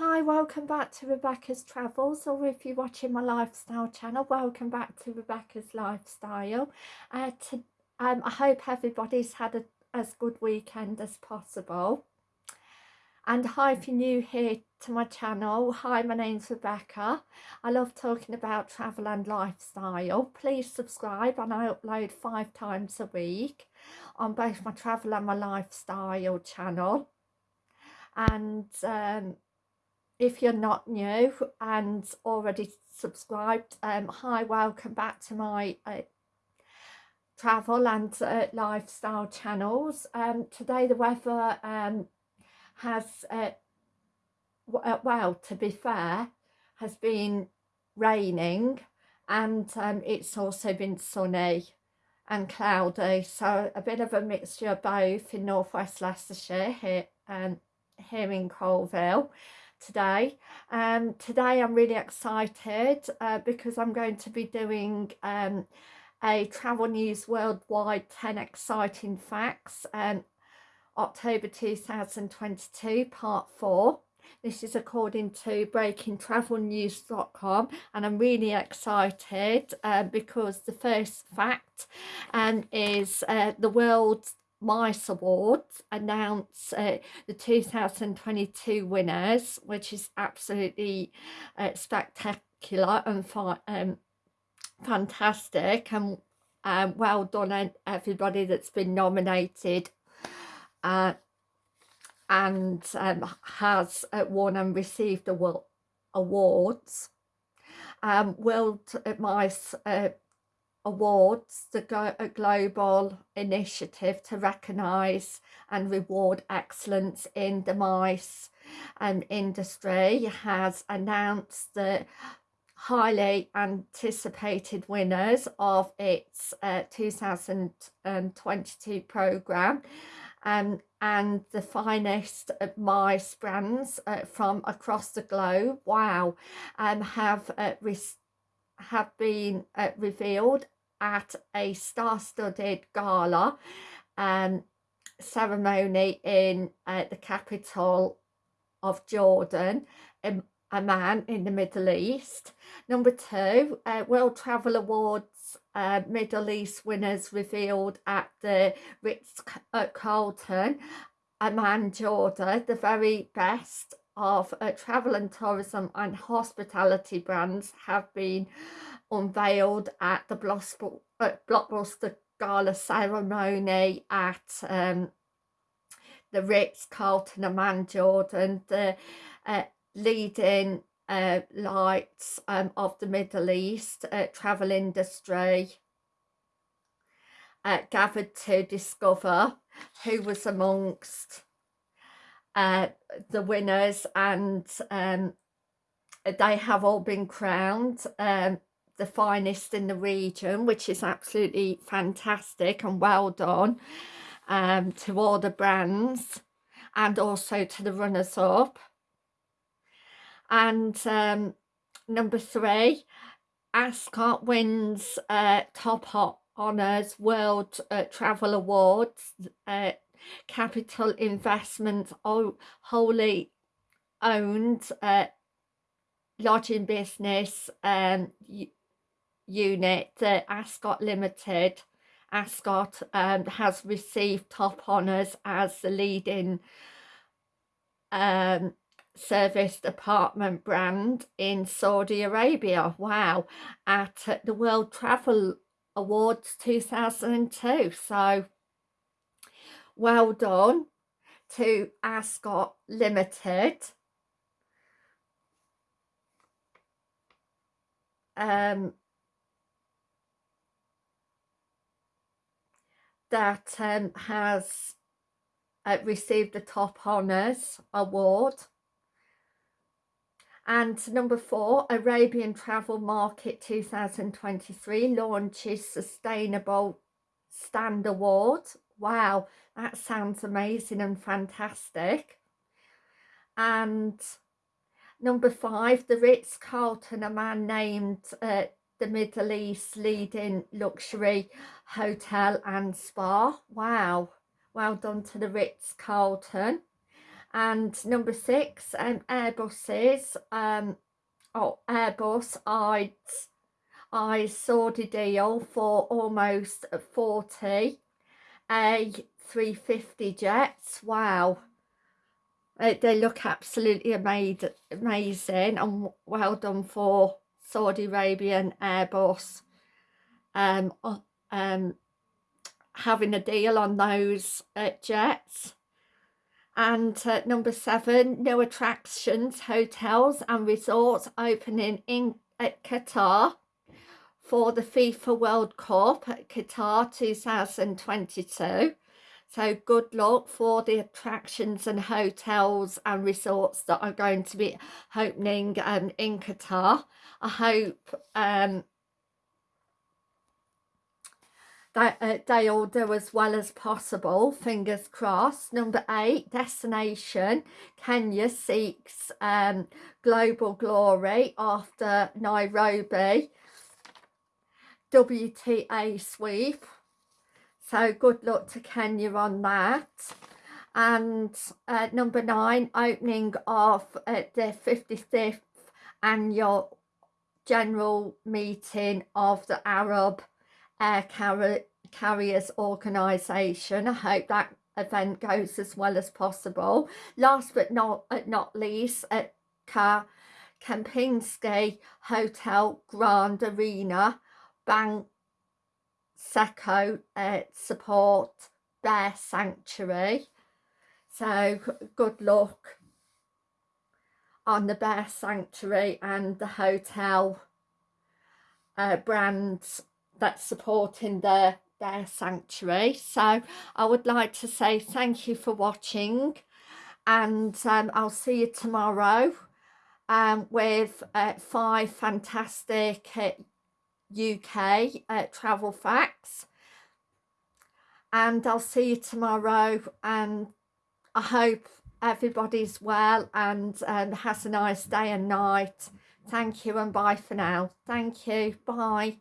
Hi, welcome back to Rebecca's Travels, or if you're watching my lifestyle channel, welcome back to Rebecca's Lifestyle. Uh, to, um, I hope everybody's had a, as good weekend as possible. And hi, if you're new here to my channel, hi, my name's Rebecca. I love talking about travel and lifestyle. Please subscribe and I upload five times a week on both my travel and my lifestyle channel. And um, if you're not new and already subscribed um hi welcome back to my uh, travel and uh, lifestyle channels. Um today the weather um has uh, uh, well to be fair has been raining and um, it's also been sunny and cloudy. So a bit of a mixture of both in northwest Leicestershire here um, here in Coalville today. Um, today I'm really excited uh, because I'm going to be doing um, a Travel News Worldwide 10 Exciting Facts um, October 2022 part 4. This is according to breakingtravelnews.com and I'm really excited uh, because the first fact um, is uh, the world's Mice Awards announce uh, the 2022 winners, which is absolutely uh, spectacular and um, fantastic and um, well done everybody that's been nominated uh, and um, has uh, won and received the awards. Um, World Mice uh, awards the global initiative to recognise and reward excellence in the mice um, industry has announced the highly anticipated winners of its uh, 2022 programme um, and the finest mice brands uh, from across the globe. Wow. Um, have uh, have been uh, revealed at a star-studded gala um, ceremony in uh, the capital of Jordan, um, Amman in the Middle East. Number two, uh, World Travel Awards uh, Middle East winners revealed at the Ritz-Carlton, Amman, Jordan, the very best of uh, travel and tourism and hospitality brands have been unveiled at the Blockbuster Gala ceremony at um, the Ritz-Carlton Amman Jordan, the uh, leading uh, lights um, of the Middle East uh, travel industry uh, gathered to discover who was amongst uh, the winners and um, they have all been crowned um, the finest in the region which is absolutely fantastic and well done um, to all the brands and also to the runners-up and um, number three Ascott wins uh, top honours world uh, travel awards uh, CapitaLand Investment wholly owned uh, lodging business um, unit, the Ascott Limited, Ascott um, has received top honours as the leading um, service apartment brand in Saudi Arabia. Wow, at the World Travel Awards 2002. So well done to Ascott Limited. Um, that um, has uh, received the Top Honours Award. And number four, Arabian Travel Market 2023 launches Sustainable Stand Award. Wow, that sounds amazing and fantastic. And number five, the Ritz-Carlton, Amman named uh, the Middle East leading luxury hotel and spa. Wow, well done to the Ritz-Carlton. and number six um, Airbuses um, oh Airbus I I saw the deal for almost 40 A350 jets. Wow. They look absolutely amazing and well done for Saudi Arabian Airbus um, um, having a deal on those uh, jets. And uh, number seven no attractions hotels and resorts opening in at Qatar for the FIFA World Cup at Qatar 2022 so good luck for the attractions and hotels and resorts that are going to be opening um, in Qatar. I hope um, that uh, they all do as well as possible. Fingers crossed. Number eight destination. Kenya seeks um, global glory after Nairobi WTA sweep so good luck to Kenya on that and uh, number nine opening of uh, the 55th annual general meeting of the Arab Air Carrier Carriers Organisation. I hope that event goes as well as possible. Last but not, uh, not least, at Ka Kempinski Hotel Grand Arena, Bank Seco uh, support their sanctuary. So good luck on the Bear Sanctuary and the hotel uh, brands that's supporting their their sanctuary so I would like to say thank you for watching and um, I'll see you tomorrow um, with uh, five fantastic uh, UK uh, travel facts. And I'll see you tomorrow and I hope everybody's well and um, has a nice day and night. Thank you and bye for now. Thank you. Bye